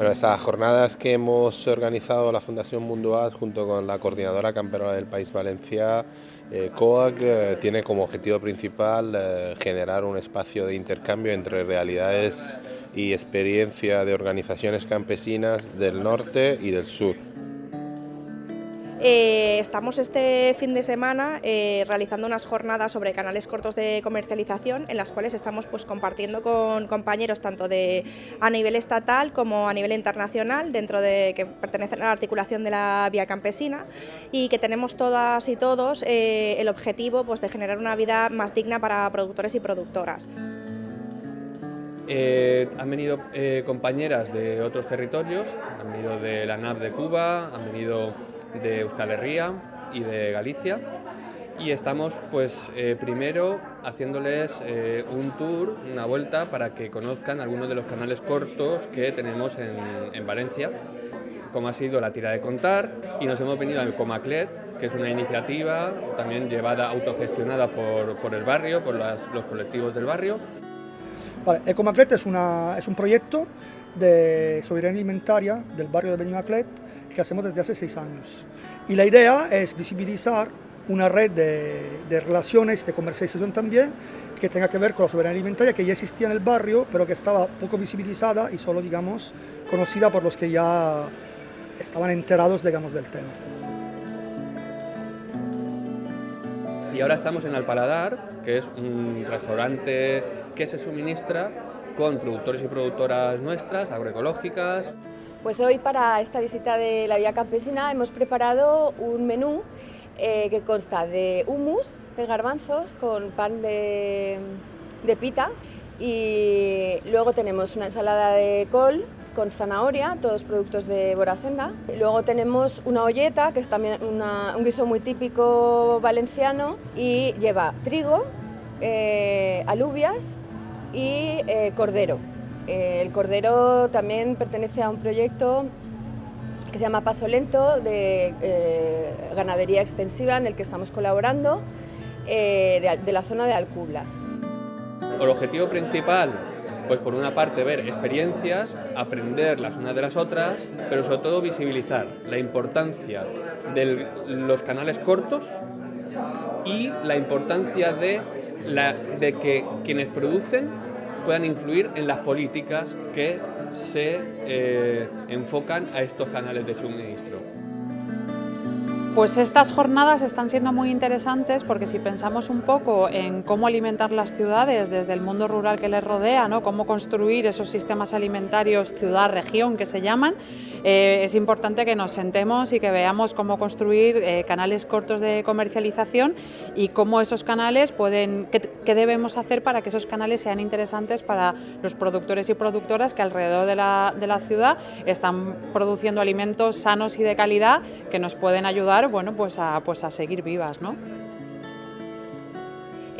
Bueno, esas jornadas que hemos organizado la Fundación Munduaz junto con la Coordinadora Camperola del País Valencia, eh, COAC, eh, tiene como objetivo principal eh, generar un espacio de intercambio entre realidades y experiencia de organizaciones campesinas del norte y del sur. Eh, estamos este fin de semana eh, realizando unas jornadas sobre canales cortos de comercialización en las cuales estamos pues, compartiendo con compañeros tanto de, a nivel estatal como a nivel internacional dentro de que pertenecen a la articulación de la vía campesina y que tenemos todas y todos eh, el objetivo pues, de generar una vida más digna para productores y productoras. han venido compañeras de otros territorios, han venido de la NAP de Cuba, han venido de Euskal Herria y de Galicia y estamos pues eh, primero haciéndoles eh, un tour, una vuelta para que conozcan algunos de los canales cortos que tenemos en, Valencia, como ha sido la tira de contar y nos hemos venido al Comaclet, que es una iniciativa también llevada, autogestionada por, el barrio, por los colectivos del barrio. Vale, Ecomaclet es, una, es un proyecto de soberanía alimentaria del barrio de Benimaclet que hacemos desde hace seis años. Y la idea es visibilizar una red de, relaciones, de comercialización también, que tenga que ver con la soberanía alimentaria, que ya existía en el barrio, pero que estaba poco visibilizada y solo, digamos, conocida por los que ya estaban enterados, digamos, del tema. Y ahora estamos en Alpaladar, que es un restaurante que se suministra con productores y productoras nuestras, agroecológicas. Pues hoy para esta visita de la Vía Campesina hemos preparado un menú eh, que consta de hummus de garbanzos con pan de, pita y luego tenemos una ensalada de col con zanahoria, todos productos de Borasenda. Luego tenemos una olleta, que es también un guiso muy típico valenciano y lleva trigo, eh, alubias y eh, cordero. Eh, el cordero también pertenece a un proyecto que se llama Paso Lento de eh, ganadería extensiva en el que estamos colaborando eh, de, la zona de Alcublas. El objetivo principal, pues por una parte ver experiencias, aprender las unas de las otras, pero sobre todo visibilizar la importancia de los canales cortos y la importancia de, de que quienes producen puedan influir en las políticas que se eh, enfocan a estos canales de suministro. Pues estas jornadas están siendo muy interesantes porque si pensamos un poco en cómo alimentar las ciudades desde el mundo rural que les rodea, ¿no? cómo construir esos sistemas alimentarios ciudad-región que se llaman, eh, es importante que nos sentemos y que veamos cómo construir eh, canales cortos de comercialización y cómo esos canales pueden, qué, debemos hacer para que esos canales sean interesantes para los productores y productoras que alrededor de la, de la ciudad están produciendo alimentos sanos y de calidad que nos pueden ayudar bueno, pues a, pues a seguir vivas. ¿no?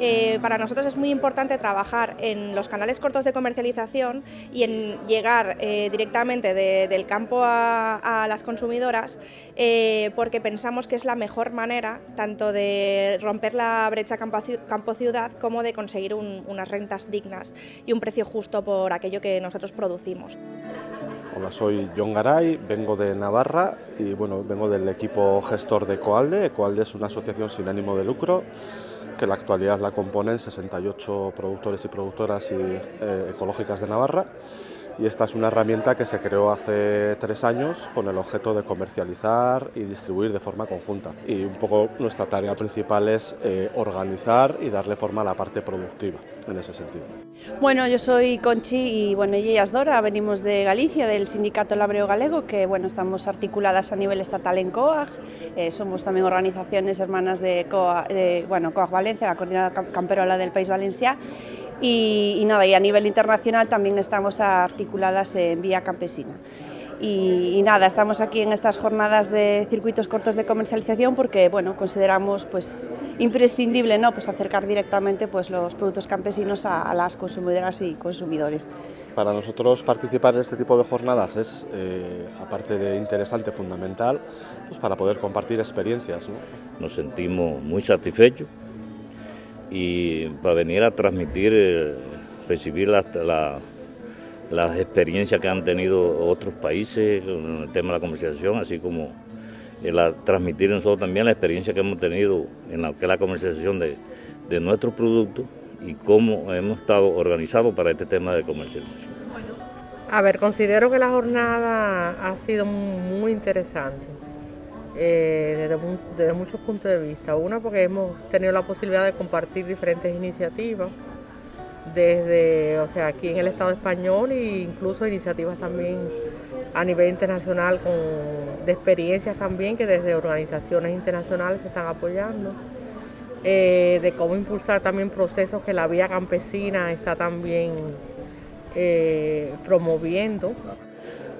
Eh, para nosotros es muy importante trabajar en los canales cortos de comercialización y en llegar eh, directamente del campo a, las consumidoras eh, porque pensamos que es la mejor manera tanto de romper la brecha campo-ciudad como de conseguir unas rentas dignas y un precio justo por aquello que nosotros producimos. Hola, soy John Garay, vengo de Navarra y bueno, vengo del equipo gestor de Coalde. Coalde es una asociación sin ánimo de lucro que en la actualidad la componen 68 productores y productoras y, eh, ecológicas de Navarra y esta es una herramienta que se creó hace tres años con el objeto de comercializar y distribuir de forma conjunta. Y un poco nuestra tarea principal es eh, organizar y darle forma a la parte productiva en ese sentido. Bueno, yo soy Conchi y bueno, y ella es Dora, venimos de Galicia, del Sindicato Labreo Galego, que bueno, estamos articuladas a nivel estatal en COAG, eh, somos también organizaciones hermanas de COAG, bueno, Valencia, la Coordinadora Camperola del País Valencia, y, nada, y a nivel internacional también estamos articuladas en Vía Campesina. Y, nada, estamos aquí en estas jornadas de circuitos cortos de comercialización porque bueno, consideramos pues, imprescindible ¿no? pues acercar directamente pues, los productos campesinos a, las consumidoras y consumidores. Para nosotros participar en este tipo de jornadas es, eh, aparte de interesante, fundamental, pues para poder compartir experiencias. Nos sentimos muy satisfechos y para venir a transmitir, eh, recibir la, las experiencias que han tenido otros países en el tema de la comercialización, así como el transmitir nosotros también la experiencia que hemos tenido en la, que la comercialización de, de nuestros productos y cómo hemos estado organizados para este tema de comercialización. A ver, considero que la jornada ha sido muy interesante eh, desde, muchos puntos de vista. Una, porque hemos tenido la posibilidad de compartir diferentes iniciativas desde, o sea, aquí en el Estado español e incluso iniciativas también a nivel internacional con, de experiencias también que desde organizaciones internacionales se están apoyando. Eh, de cómo impulsar también procesos que la vía campesina está también eh, promoviendo.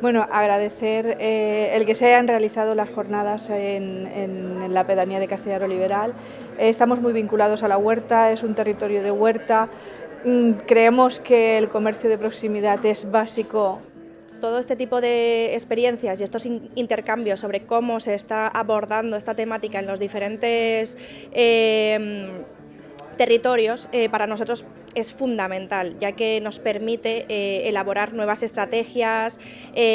Bueno, agradecer eh, el que se hayan realizado las jornadas en, la pedanía de Castellaro Liberal. estamos muy vinculados a la huerta, es un territorio de huerta. Mm, creemos que el comercio de proximidad es básico todo este tipo de experiencias y estos intercambios sobre cómo se está abordando esta temática en los diferentes eh, territorios, eh, para nosotros es fundamental, ya que nos permite eh, elaborar nuevas estrategias,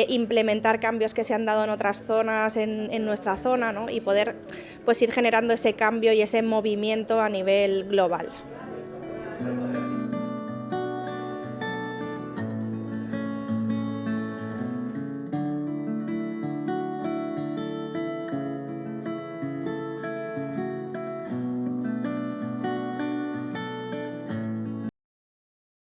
implementar cambios que se han dado en otras zonas, en, nuestra zona, y poder pues, ir generando ese cambio y ese movimiento a nivel global.